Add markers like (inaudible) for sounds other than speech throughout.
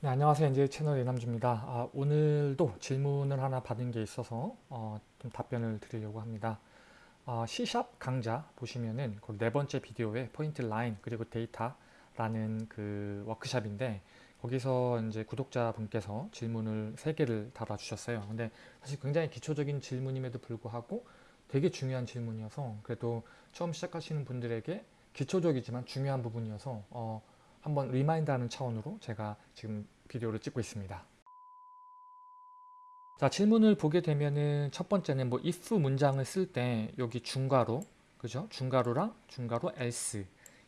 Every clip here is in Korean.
네, 안녕하세요. NJ 채널 이남주입니다. 아, 오늘도 질문을 하나 받은 게 있어서 어, 좀 답변을 드리려고 합니다. 어, C샵 강좌 보시면은 거기 네 번째 비디오에 포인트 라인 그리고 데이터라는 그 워크샵인데 거기서 이제 구독자분께서 질문을 세 개를 달아주셨어요. 근데 사실 굉장히 기초적인 질문임에도 불구하고 되게 중요한 질문이어서 그래도 처음 시작하시는 분들에게 기초적이지만 중요한 부분이어서 어, 한번 remind하는 차원으로 제가 지금 비디오를 찍고 있습니다. 자 질문을 보게 되면은 첫 번째는 뭐 if 문장을 쓸 때 여기 중괄호 그죠? 중괄호랑 중괄호 else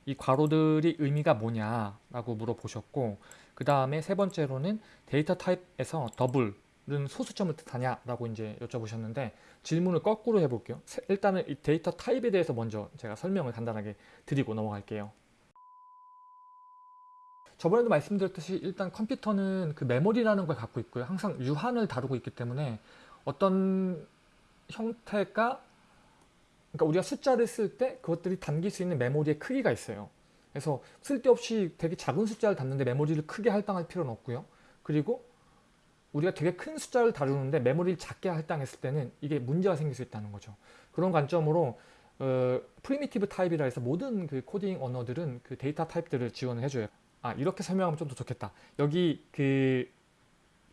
이 괄호들이 의미가 뭐냐라고 물어보셨고 그 다음에 세 번째로는 데이터 타입에서 double은 소수점을 뜻하냐라고 이제 여쭤보셨는데 질문을 거꾸로 해볼게요. 일단은 이 데이터 타입에 대해서 먼저 제가 설명을 간단하게 드리고 넘어갈게요. 저번에도 말씀드렸듯이 일단 컴퓨터는 그 메모리라는 걸 갖고 있고요. 항상 유한을 다루고 있기 때문에 어떤 형태가 그러니까 우리가 숫자를 쓸 때 그것들이 담길 수 있는 메모리의 크기가 있어요. 그래서 쓸데없이 되게 작은 숫자를 담는데 메모리를 크게 할당할 필요는 없고요. 그리고 우리가 되게 큰 숫자를 다루는데 메모리를 작게 할당했을 때는 이게 문제가 생길 수 있다는 거죠. 그런 관점으로 어, primitive 타입이라 해서 모든 그 코딩 언어들은 그 데이터 타입들을 지원을 해줘요. 아 이렇게 설명하면 좀 더 좋겠다. 여기 그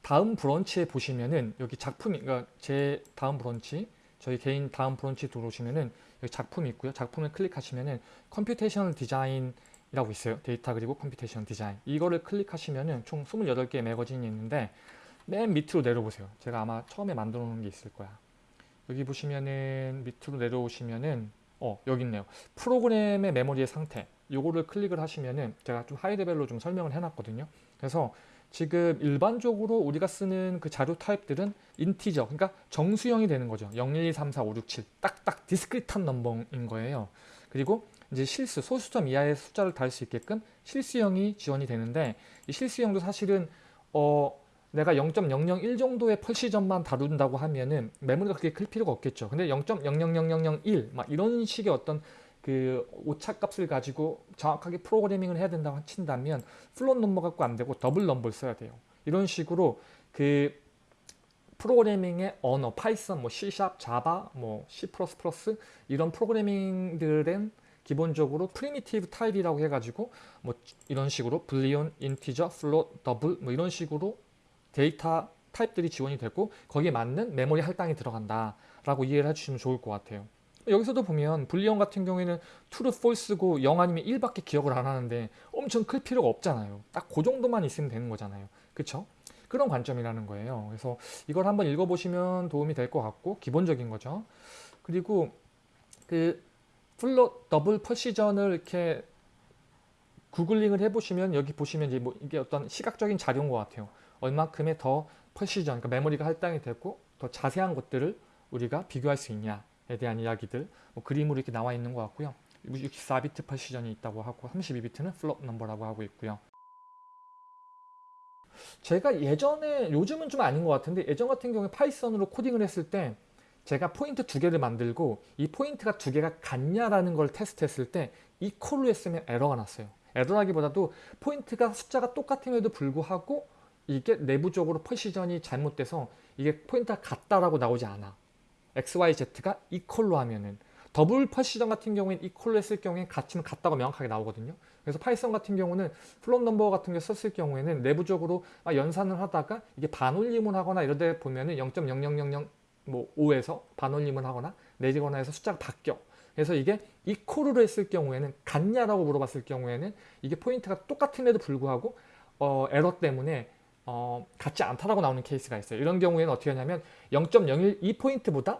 다음 브런치에 보시면은 여기 작품이 그러니까 제 다음 브런치 저희 개인 다음 브런치 들어오시면은 여기 작품이 있고요. 작품을 클릭하시면은 computational 디자인이라고 있어요. 데이터 그리고 computation 디자인. 이거를 클릭하시면은 총 28개의 매거진이 있는데 맨 밑으로 내려보세요. 제가 아마 처음에 만들어 놓은 게 있을 거야. 여기 보시면은 밑으로 내려오시면은 어 여기 있네요 프로그램의 메모리의 상태 요거를 클릭을 하시면은 제가 좀 high level로 좀 설명을 해놨거든요. 그래서 지금 일반적으로 우리가 쓰는 그 자료 타입들은 integer, 그러니까 정수형이 되는 거죠. 0, 1, 2, 3, 4, 5, 6, 7 딱딱 discrete한 넘버인 거예요. 그리고 이제 실수, 소수점 이하의 숫자를 다룰 수 있게끔 실수형이 지원이 되는데 이 실수형도 사실은 어 내가 0.001 정도의 precision만 다룬다고 하면은 메모리가 그렇게 클 필요가 없겠죠. 근데 0.000001 막 이런 식의 어떤 그 오차값을 가지고 정확하게 프로그래밍을 해야 된다고 친다면 float 넘버 갖고 안 되고 더블 넘버를 써야 돼요. 이런 식으로 그 프로그래밍의 언어, 파이썬, 뭐 C#, 자바, 뭐 C++ 이런 프로그래밍들은 기본적으로 primitive 타입이라고 해가지고 뭐 이런 식으로 boolean, integer, float, double 뭐 이런 식으로 데이터 타입들이 지원이 되고 거기에 맞는 메모리 할당이 들어간다 라고 이해를 해주시면 좋을 것 같아요. 여기서도 보면 boolean 같은 경우에는 true, false고 0 아니면 1밖에 기억을 안 하는데 엄청 클 필요가 없잖아요. 딱 그 정도만 있으면 되는 거잖아요. 그쵸? 그런 관점이라는 거예요. 그래서 이걸 한번 읽어보시면 도움이 될 것 같고 기본적인 거죠. 그리고 그 float double precision을 이렇게 구글링을 해보시면 여기 보시면 이제 뭐 이게 어떤 시각적인 자료인 것 같아요. 얼마큼의 더 precision, 그러니까 메모리가 할당이 되고 더 자세한 것들을 우리가 비교할 수 있냐 에 대한 이야기들 뭐 그림으로 이렇게 나와 있는 것 같고요. 64비트 precision이 있다고 하고 32비트는 float 넘버라고 하고 있고요. 제가 예전에 요즘은 좀 아닌 것 같은데 예전 같은 경우에 파이썬으로 코딩을 했을 때 제가 포인트 두 개를 만들고 이 포인트가 두 개가 같냐라는 걸 테스트했을 때 equal로 했으면 에러가 났어요. 에러라기보다도 포인트가 숫자가 똑같음에도 불구하고 이게 내부적으로 precision이 잘못돼서 이게 포인트가 같다라고 나오지 않아. XYZ가 equal로 하면은 double precision 같은 경우에는 equal로 했을 경우에 가치는 같다고 명확하게 나오거든요. 그래서 Python 같은 경우는 float number 같은 게 썼을 경우에는 내부적으로 연산을 하다가 이게 반올림을 하거나 이럴 때 보면은 0.0000 뭐 5에서 반올림을 하거나 내리거나 해서 숫자가 바뀌어. 그래서 이게 equal로 했을 경우에는 같냐라고 물어봤을 경우에는 이게 포인트가 똑같은데도 불구하고 어, 에러 때문에 어, 같지 않다라고 나오는 케이스가 있어요. 이런 경우에는 어떻게 하냐면 0.01이 포인트보다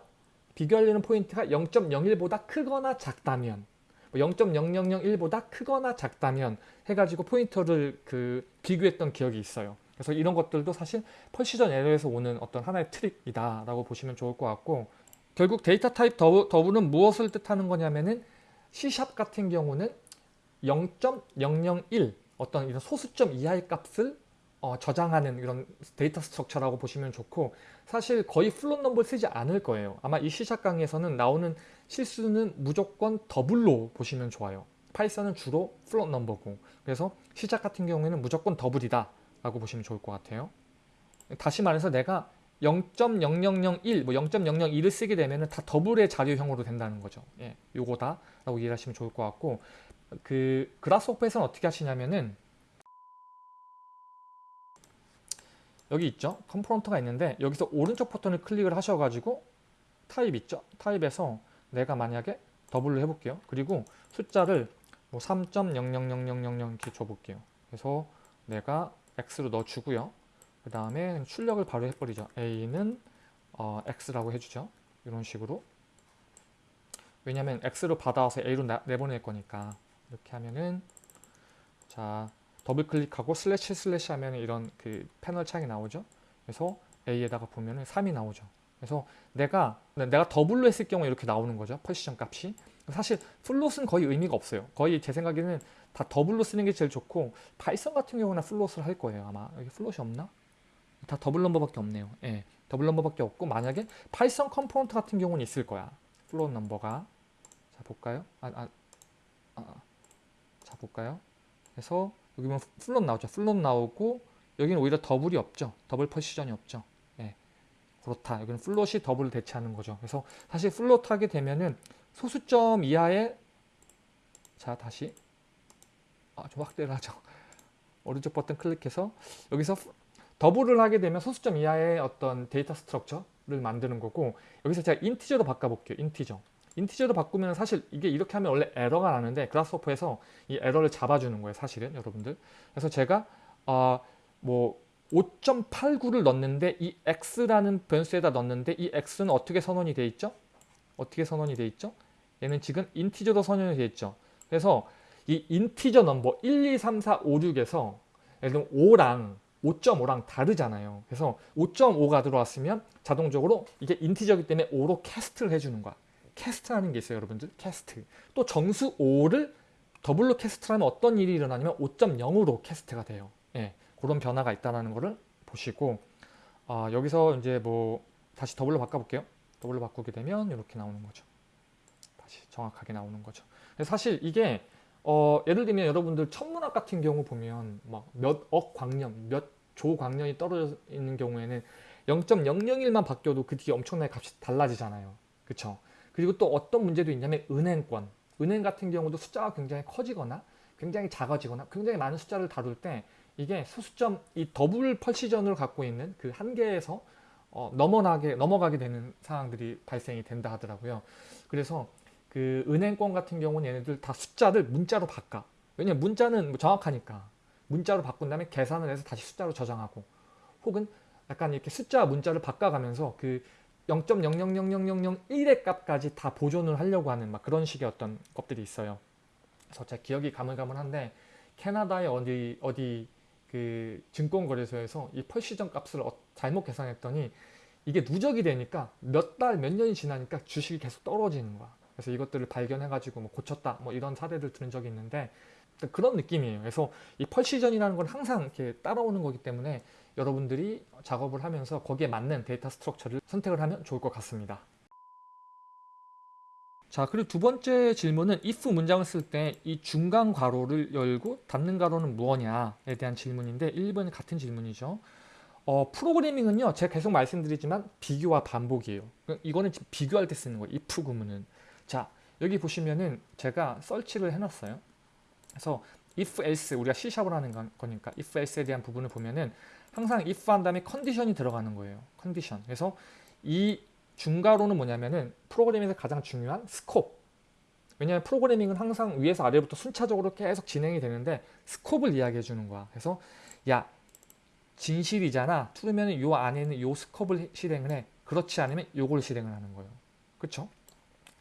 비교하려는 포인트가 0.01보다 크거나 작다면 0.0001보다 뭐 크거나 작다면 해가지고 포인트를 그 비교했던 기억이 있어요. 그래서 이런 것들도 사실 precision 에러에서 오는 어떤 하나의 트릭이다 라고 보시면 좋을 것 같고 결국 data type double은 무엇을 뜻하는 거냐면은 C샵 같은 경우는 0.001 어떤 이런 소수점 이하의 값을 어, 저장하는 이런 data structure라고 보시면 좋고 사실 거의 float number를 쓰지 않을 거예요. 아마 이 시작 강의에서는 나오는 실수는 무조건 double로 보시면 좋아요. Python은 주로 float number고 그래서 시작 같은 경우에는 무조건 double이다 라고 보시면 좋을 것 같아요. 다시 말해서 내가 0.0001, 뭐 0.001을 쓰게 되면은 다 double의 자료형으로 된다는 거죠. 예, 요거다 라고 이해하시면 좋을 것 같고 그 Grasshopper에서는 어떻게 하시냐면은 여기 있죠. component가 있는데 여기서 오른쪽 버튼을 클릭을 하셔가지고 타입 있죠. 타입에서 내가 만약에 double로 해볼게요. 그리고 숫자를 뭐 3.000000 이렇게 줘볼게요. 그래서 내가 x로 넣어주고요. 그 다음에 출력을 바로 해버리죠. a는 어, x라고 해주죠. 이런 식으로. 왜냐면 x로 받아와서 a로 나, 내보낼 거니까 이렇게 하면은 자 더블 클릭하고 slash slash 하면 이런 그 패널 창이 나오죠. 그래서 a에다가 보면은 3이 나오죠. 그래서 내가 내가 double로 했을 경우에 이렇게 나오는 거죠. precision 값이. 사실 float은 거의 의미가 없어요. 거의 제 생각에는 다 double로 쓰는 게 제일 좋고 Python 같은 경우는 float을 할 거예요. 아마 여기 float이 없나? 다 double number밖에 없네요. 예, double number밖에 없고 만약에 Python component 같은 경우는 있을 거야. float number가 자 볼까요? 아, 아, 아, 자 볼까요? 그래서 여기 보면 float 나오죠. float 나오고 여기는 오히려 double이 없죠. double precision이 없죠. 예, 그렇다. 여기는 float이 double을 대체하는 거죠. 그래서 사실 float 하게 되면은 소수점 이하의 자 다시 아, 좀 확대를 하죠. (laughs) 오른쪽 버튼 클릭해서 여기서 double을 하게 되면 소수점 이하의 어떤 data structure를 만드는 거고 여기서 제가 integer로 바꿔볼게요. integer. integer로 바꾸면 사실 이게 이렇게 하면 원래 에러가 나는데 Grasshopper에서 이 에러를 잡아주는 거예요. 사실은 여러분들. 그래서 제가 어, 뭐 5.89를 넣는데 이 x라는 변수에다 넣는데 이 x는 어떻게 선언이 돼 있죠? 어떻게 선언이 돼 있죠? 얘는 지금 인티저로 선언이 돼 있죠. 그래서 이 인티저 넘버 1, 2, 3, 4, 5, 6에서 예를 들면 5랑 5.5랑 다르잖아요. 그래서 5.5가 들어왔으면 자동적으로 이게 인티저기 때문에 5로 캐스트를 해주는 거야. cast라는 게 있어요, 여러분들. cast. 또 정수 5를 double로 cast를 하면 어떤 일이 일어나냐면 5.0으로 cast가 돼요. 예, 그런 변화가 있다는 거를 보시고 아, 여기서 이제 뭐 다시 double로 바꿔볼게요. double로 바꾸게 되면 이렇게 나오는 거죠. 다시 정확하게 나오는 거죠. 사실 이게 어, 예를 들면 여러분들 천문학 같은 경우 보면 막 몇 억 광년, 몇 조 광년이 떨어져 있는 경우에는 0.001만 바뀌어도 그 뒤에 엄청나게 값이 달라지잖아요. 그쵸? 그리고 또 어떤 문제도 있냐면 은행권. 은행 같은 경우도 숫자가 굉장히 커지거나 굉장히 작아지거나 굉장히 많은 숫자를 다룰 때 이게 소수점 이 더블 펄시전을 갖고 있는 그 한계에서 어, 넘어가게 넘어가게 되는 상황들이 발생이 된다 하더라고요. 그래서 그 은행권 같은 경우는 얘네들 다 숫자를 문자로 바꿔. 왜냐면 문자는 뭐 정확하니까. 문자로 바꾼 다음에 계산을 해서 다시 숫자로 저장하고 혹은 약간 이렇게 숫자 문자를 바꿔가면서 그 0.000001의 값까지 다 보존을 하려고 하는 막 그런 식의 어떤 것들이 있어요. 그래서 제 기억이 가물가물한데 캐나다의 어디 어디 그 증권거래소에서 이 펄시전 값을 어, 잘못 계산했더니 이게 누적이 되니까 몇 달 몇 년이 지나니까 주식이 계속 떨어지는 거야. 그래서 이것들을 발견해가지고 뭐 고쳤다 뭐 이런 사례를 들은 적이 있는데 그런 느낌이에요. 그래서 이 precision이라는 건 항상 이렇게 따라오는 거기 때문에 여러분들이 작업을 하면서 거기에 맞는 data structure를 선택을 하면 좋을 것 같습니다. 자 그리고 두 번째 질문은 if 문장을 쓸 때 이 중간 괄호를 열고 닫는 괄호는 무엇냐에 대한 질문인데 1번이 같은 질문이죠. 어, 프로그래밍은요 제가 계속 말씀드리지만 비교와 반복이에요. 이거는 지금 비교할 때 쓰는 거예요. if 구문은. 자 여기 보시면은 제가 설치를 해놨어요. 그래서 if else 우리가 C샵을 하는 거니까 if else에 대한 부분을 보면은 항상 if 한 다음에 컨디션이 들어가는 거예요. 컨디션. 그래서 이 중괄호는 뭐냐면은 프로그래밍에서 가장 중요한 스콥. 왜냐하면 프로그래밍은 항상 위에서 아래부터 순차적으로 계속 진행이 되는데 스콥을 이야기해 주는 거야. 그래서 야 진실이잖아. 투르면은 요 안에는 요 스콥을 실행을 해. 그렇지 않으면 요걸 실행을 하는 거예요. 그렇죠?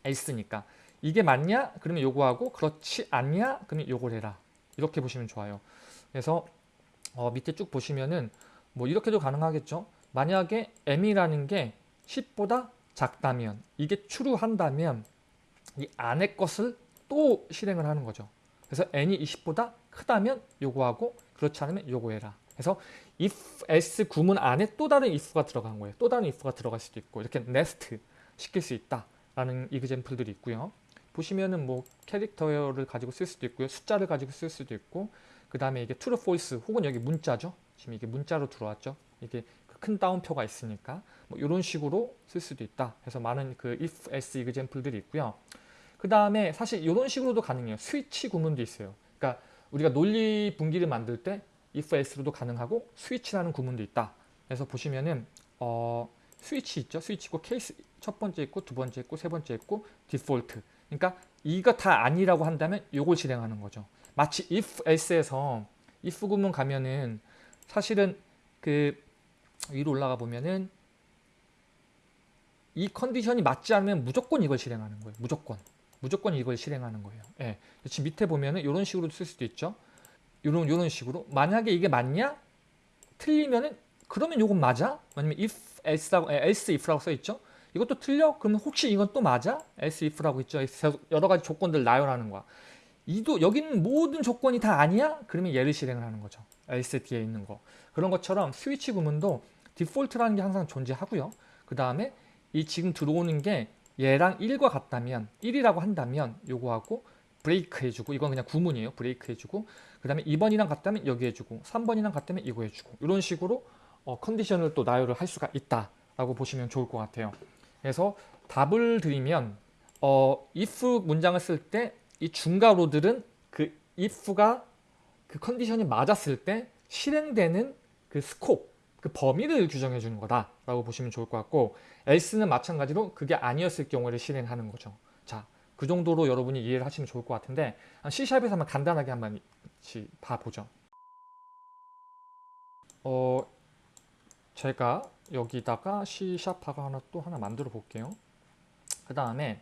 else니까. 이게 맞냐? 그러면 요거 하고 그렇지 않냐? 그러면 요걸 해라. 이렇게 보시면 좋아요. 그래서 어, 밑에 쭉 보시면은 뭐 이렇게도 가능하겠죠. 만약에 m이라는 게 10보다 작다면 이게 true한다면 이 안의 것을 또 실행을 하는 거죠. 그래서 n이 20보다 크다면 요거 하고 그렇지 않으면 요거 해라. 그래서 if else 구문 안에 또 다른 if가 들어간 거예요. 또 다른 if가 들어갈 수도 있고 이렇게 nest 시킬 수 있다라는 이그젠플들이 있고요. 보시면은 뭐 캐릭터를 가지고 쓸 수도 있고요. 숫자를 가지고 쓸 수도 있고 그 다음에 이게 true, false 혹은 여기 문자죠. 지금 이게 문자로 들어왔죠. 이게 그큰 따옴표가 있으니까 뭐 이런 식으로 쓸 수도 있다. 해서 많은 그 if, else example들이 있고요. 그 다음에 사실 이런 식으로도 가능해요. 스위치 구문도 있어요. 그러니까 우리가 논리 분기를 만들 때 if, else로도 가능하고 스위치라는 구문도 있다. 그래서 보시면은 어, 스위치 있죠. 스위치 있고 케이스 첫 번째 있고 두 번째 있고 세 번째 있고 디폴트. 그러니까 이거 다 아니라고 한다면 이걸 실행하는 거죠. 마치 if, else에서 if 구문 가면은 사실은 그 위로 올라가 보면은 이 컨디션이 맞지 않으면 무조건 이걸 실행하는 거예요. 무조건. 무조건 이걸 실행하는 거예요. 예. 지금 밑에 보면은 이런 식으로 쓸 수도 있죠. 이런 이런 식으로 만약에 이게 맞냐? 틀리면은 그러면 이건 맞아? 아니면 if else라고 에, else if라고 써 있죠. 이것도 틀려? 그러면 혹시 이건 또 맞아? else if라고 있죠. 여러 가지 조건들 나열하는 거야. 이도 여기는 모든 조건이 다 아니야? 그러면 얘를 실행을 하는 거죠. else 뒤에 있는 거. 그런 것처럼 스위치 구문도 디폴트라는 게 항상 존재하고요. 그 다음에 이 지금 들어오는 게 얘랑 1과 같다면 1이라고 한다면 요거하고 브레이크 해주고 이건 그냥 구문이에요. 브레이크 해주고 그 다음에 2번이랑 같다면 여기 해주고 3번이랑 같다면 이거 해주고 이런 식으로 어, 컨디션을 또 나열을 할 수가 있다라고 보시면 좋을 것 같아요. 그래서 답을 드리면 어, if 문장을 쓸 때 이 중괄호들은 그 if가 그 컨디션이 맞았을 때 실행되는 그 스콥, 그 범위를 규정해 주는 거다라고 보시면 좋을 것 같고 else는 마찬가지로 그게 아니었을 경우를 실행하는 거죠. 자, 그 정도로 여러분이 이해를 하시면 좋을 것 같은데 C샵에서 한번 간단하게 한번 봐보죠. 어, 제가 여기다가 C샵하고 하나 또 하나 만들어 볼게요. 그 다음에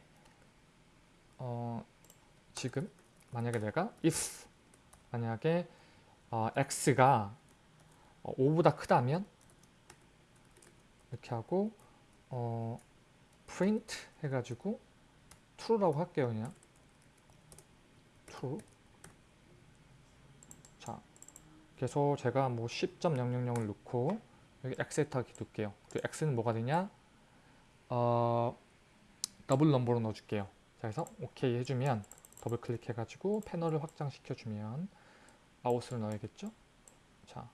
어, 지금 만약에 내가 if 만약에 어, x가 5보다 크다면 이렇게 하고 어, print 해가지고 true라고 할게요 그냥 true 자 그래서 제가 뭐 10.000을 넣고 여기 x에다 둘게요. 그 x는 뭐가 되냐? 어, double number로 넣어줄게요. 자 그래서 오케이 해주면 더블 클릭해 가지고 패널을 확장시켜 주면 마우스를 넣어야겠죠? 자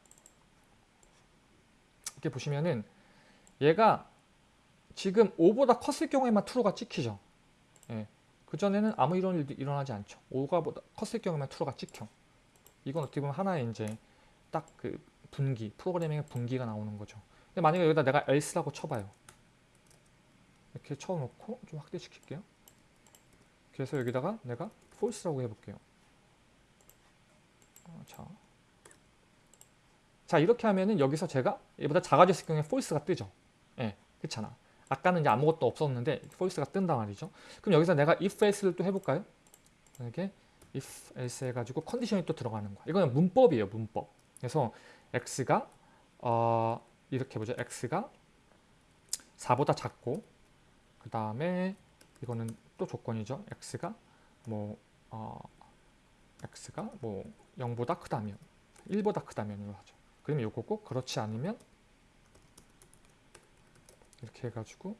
이렇게 보시면은 얘가 지금 5보다 컸을 경우에만 true가 찍히죠. 예. 그전에는 아무 이런 일도 일어나지 않죠. 5가 보다 컸을 경우에만 true가 찍혀. 이건 어떻게 보면 하나의 이제 딱 그 분기 프로그래밍의 분기가 나오는 거죠 근데 만약에 여기다 내가 else라고 쳐봐요 이렇게 쳐놓고 좀 확대시킬게요 그래서 여기다가 내가 false라고 해볼게요. 어, 자. 자, 이렇게 하면은 여기서 제가 얘보다 작아졌을 경우에 false가 뜨죠. 예, 네, 그렇잖아. 아까는 이제 아무것도 없었는데 false가 뜬단 말이죠. 그럼 여기서 내가 if else를 또 해볼까요? 이렇게 if else 해가지고 컨디션이 또 들어가는 거야. 이거는 문법이에요, 문법. 그래서 x가 어, 이렇게 보죠. x가 4보다 작고 그 다음에 이거는 또 조건이죠. x가 뭐 어, x가 뭐 0보다 크다면 1보다 크다면으로 하죠. 그러면 요거고 그렇지 않으면 이렇게 해가지고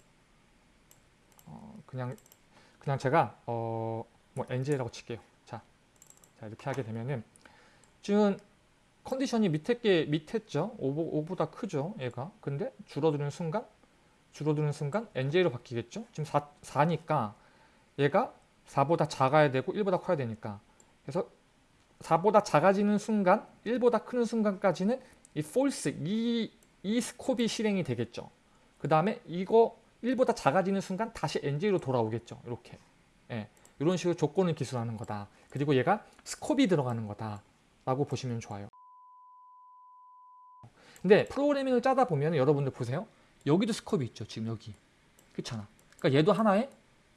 어, 그냥 그냥 제가 어, 뭐 nj라고 칠게요. 자, 자 이렇게 하게 되면은 지금 컨디션이 밑에 게 밑에죠. 5, 5보다 크죠. 얘가. 근데 줄어드는 순간 줄어드는 순간 nj로 바뀌겠죠. 지금 4, 4니까 얘가 4보다 작아야 되고 1보다 커야 되니까 그래서 4보다 작아지는 순간 1보다 크는 순간까지는 이 false 이, 이 스콥이 실행이 되겠죠 그 다음에 이거 1보다 작아지는 순간 다시 nj로 돌아오겠죠 이렇게 예, 이런 식으로 조건을 기술하는 거다 그리고 얘가 스콥이 들어가는 거다 라고 보시면 좋아요 근데 프로그래밍을 짜다 보면 여러분들 보세요 여기도 scope이 있죠 지금 여기 그렇잖아 그러니까 얘도 하나의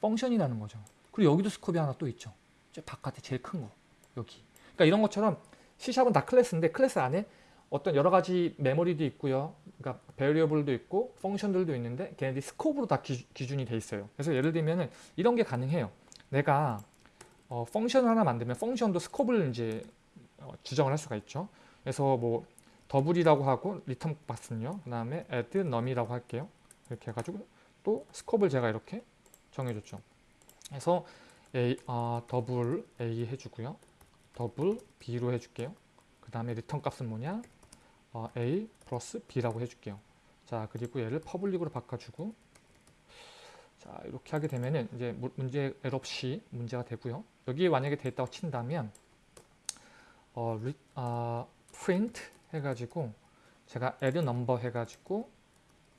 function이라는 거죠. 그리고 여기도 scope이 하나 또 있죠. 저 바깥에 제일 큰 거. 여기. 그러니까 이런 것처럼 C샵은 다 class인데 class 안에 어떤 여러 가지 메모리도 있고요. 그러니까 variable도 있고 function들도 있는데 걔네들이 scope으로 다 기, 준이 돼 있어요. 그래서 예를 들면은 이런 게 가능해요. 내가 어, function을 하나 만들면 function도 scope을 이제 어, 지정을 할 수가 있죠. 그래서 뭐 double이라고 하고 return 값은요. 그 다음에 add num이라고 할게요. 이렇게 해가지고 또 scope을 제가 이렇게 정해줬죠. 그래서 A, 어, double A 해주고요. double B로 해줄게요. 그 다음에 return 값은 뭐냐? 어, A 플러스 B라고 해줄게요. 자 그리고 얘를 public으로 바꿔주고 자 이렇게 하게 되면은 이제 무- 문제 에러 없이 문제가 되고요. 여기에 만약에 돼 있다고 친다면 어, 리, 아, print 해가지고 제가 add number 해가지고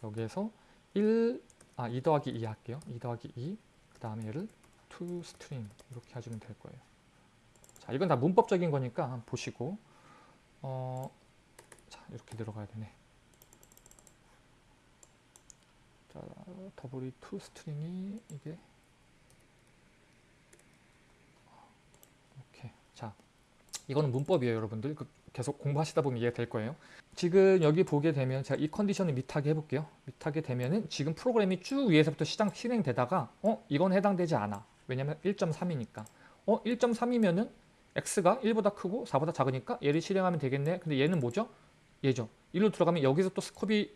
여기에서 1, 아, 2 더하기 2 할게요. 2 더하기 2, 그 다음에 얘를 to string 이렇게 해주면 될 거예요. 자, 이건 다 문법적인 거니까 보시고 어, 자, 이렇게 들어가야 되네. 자, 더블이 to string이 이게 오케이. 자, 이거는 문법이에요, 여러분들. 그 계속 공부하시다 보면 이해가 될 거예요. 지금 여기 보게 되면 제가 이 컨디션을 밑하게 해볼게요. 밑하게 되면은 지금 프로그램이 쭉 위에서부터 시장 실행되다가 어 이건 해당되지 않아. 왜냐면 1.3이니까. 어 1.3이면은 x가 1보다 크고 4보다 작으니까 얘를 실행하면 되겠네. 근데 얘는 뭐죠? 얘죠. 일로 들어가면 여기서 또 스콥이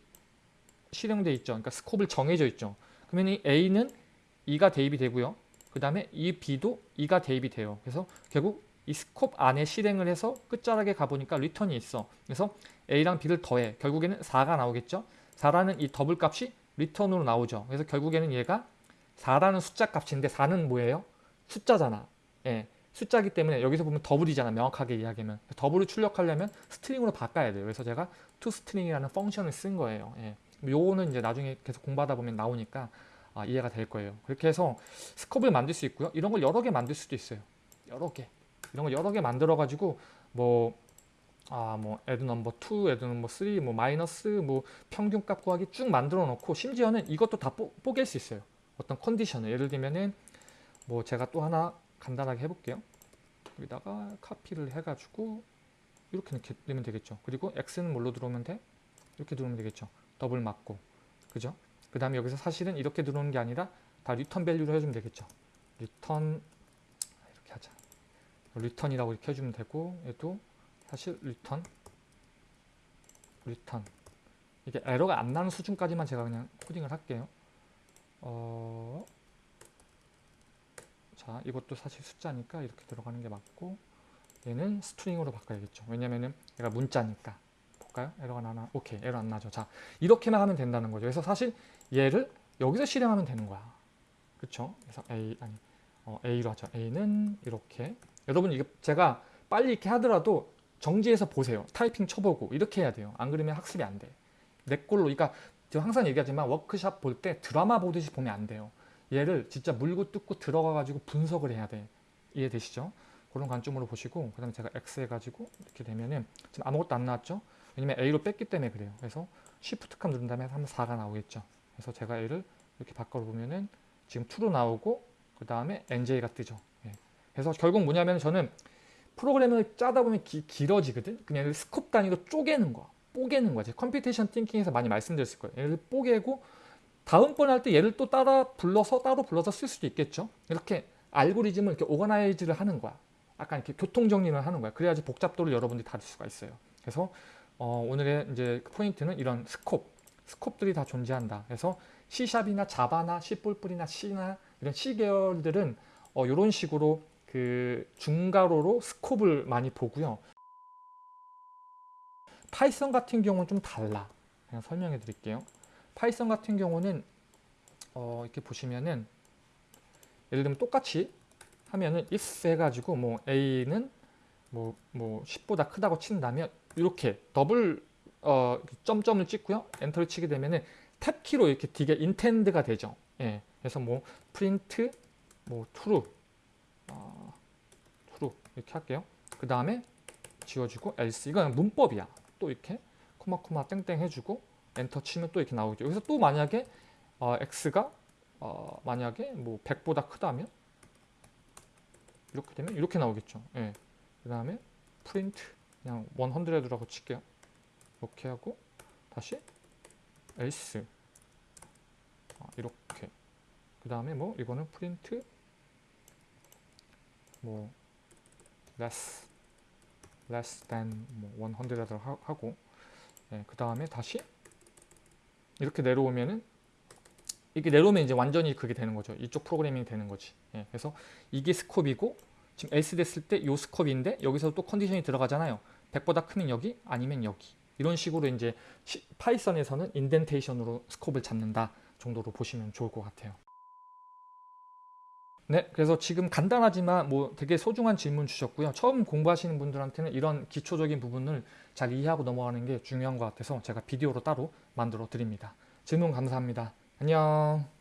실행돼 있죠. 그러니까 스콥을 정해져 있죠. 그러면 이 a는 2가 대입이 되고요. 그 다음에 이 b도 2가 대입이 돼요. 그래서 결국 이 scope 안에 실행을 해서 끝자락에 가보니까 return이 있어. 그래서 A랑 B를 더해. 결국에는 4가 나오겠죠. 4라는 이 더블 값이 return으로 나오죠. 그래서 결국에는 얘가 4라는 숫자 값인데 4는 뭐예요? 숫자잖아. 예. 숫자기 때문에 여기서 보면 double이잖아. 명확하게 이야기하면. double을 출력하려면 string으로 바꿔야 돼요. 그래서 제가 toString이라는 function을 쓴 거예요. 예. 요거는 이제 나중에 계속 공부하다 보면 나오니까 아, 이해가 될 거예요. 그렇게 해서 스컵을 만들 수 있고요. 이런 걸 여러 개 만들 수도 있어요. 여러 개. 이런 걸 여러 개 만들어 가지고 뭐 아, 뭐 add number 2, add number 3, 뭐 마이너스, 뭐 평균 값 구하기 쭉 만들어 놓고 심지어는 이것도 다 뽀, 뽀갤 수 있어요. 어떤 컨디션을 예를 들면은 뭐 제가 또 하나 간단하게 해볼게요. 여기다가 카피를 해가지고 이렇게 넣게 되면 되겠죠. 그리고 x는 뭘로 들어오면 돼? 이렇게 들어오면 되겠죠. 더블 맞고, 그죠? 그 다음에 여기서 사실은 이렇게 들어오는 게 아니라 다 return value로 해주면 되겠죠. return. return이라고 이렇게 해주면 되고 얘도 사실 return return 이게 에러가 안 나는 수준까지만 제가 그냥 코딩을 할게요. 어, 자 이것도 사실 숫자니까 이렇게 들어가는 게 맞고 얘는 string으로 바꿔야겠죠. 왜냐면은 얘가 문자니까 볼까요? 에러가 나나? 오케이 에러 안 나죠. 자 이렇게만 하면 된다는 거죠. 그래서 사실 얘를 여기서 실행하면 되는 거야. 그렇죠? 그래서 A 아니 어, A로 하죠. A는 이렇게 여러분 이게 제가 빨리 이렇게 하더라도 정지해서 보세요. 타이핑 쳐보고 이렇게 해야 돼요. 안 그러면 학습이 안 돼. 내 걸로 그러니까 제가 항상 얘기하지만 워크샵 볼 때 드라마 보듯이 보면 안 돼요. 얘를 진짜 물고 뜯고 들어가 가지고 분석을 해야 돼. 이해되시죠? 그런 관점으로 보시고 그 다음에 제가 X 해가지고 이렇게 되면은 지금 아무것도 안 나왔죠? 왜냐면 A로 뺐기 때문에 그래요. 그래서 Shift 칸 누른 다음에 하면 4가 나오겠죠. 그래서 제가 얘를 이렇게 바꿔보면은 지금 2로 나오고 그 다음에 NJ가 뜨죠. 예. 그래서 결국 뭐냐면 저는 프로그램을 짜다 보면 기, 길어지거든. 그냥 scope 단위로 쪼개는 거야. 뽀개는 거야. 제가 computation thinking에서 많이 말씀드렸을 거예요. 얘를 뽀개고 다음번 할 때 얘를 또 따라 불러서 따로 불러서 쓸 수도 있겠죠. 이렇게 알고리즘을 이렇게 오거나이즈를 하는 거야. 약간 이렇게 교통 정리를 하는 거야. 그래야지 복잡도를 여러분들이 다룰 수가 있어요. 그래서 어, 오늘의 이제 그 포인트는 이런 스콥, 스콥들이 다 존재한다. 그래서 C샵이나 자바나 C++이나 C나 이런 C 계열들은 어, 이런 식으로 그 중괄호로 스콥을 많이 보고요. 파이썬 같은 경우는 좀 달라. 그냥 설명해 드릴게요. 파이썬 같은 경우는 어, 이렇게 보시면은 예를 들면 똑같이 하면은 if 해가지고 뭐 a는 뭐, 뭐 10보다 크다고 친다면 이렇게 더블 어, 점점을 찍고요. 엔터를 치게 되면은 tab키로 이렇게 뒤에 indent가 되죠. 예. 그래서 뭐 print 뭐 true 어, true 이렇게 할게요. 그 다음에 지워주고 else 이건 문법이야. 또 이렇게 코마 코마 땡땡 해주고 엔터 치면 또 이렇게 나오죠. 여기서 또 만약에 어, x가 어, 만약에 뭐 100보다 크다면 이렇게 되면 이렇게 나오겠죠. 예. 그 다음에 print 그냥 100라고 칠게요. 이렇게 하고 다시 else 아, 이렇게 그 다음에 뭐 이거는 print 뭐 less less than 뭐 100라고 하고 예, 그 다음에 다시 이렇게 내려오면은 이게 내려오면 이제 완전히 그게 되는 거죠. 이쪽 프로그래밍이 되는 거지. 예, 그래서 이게 스콥이고 지금 else 됐을 때 요 스콥인데 여기서 또 컨디션이 들어가잖아요. 100보다 크면 여기 아니면 여기 이런 식으로 이제 시- 파이썬에서는 인덴테이션으로 스콥을 잡는다 정도로 보시면 좋을 것 같아요. 네, 그래서 지금 간단하지만 뭐 되게 소중한 질문 주셨고요. 처음 공부하시는 분들한테는 이런 기초적인 부분을 잘 이해하고 넘어가는 게 중요한 것 같아서 제가 비디오로 따로 만들어 드립니다. 질문 감사합니다. 안녕.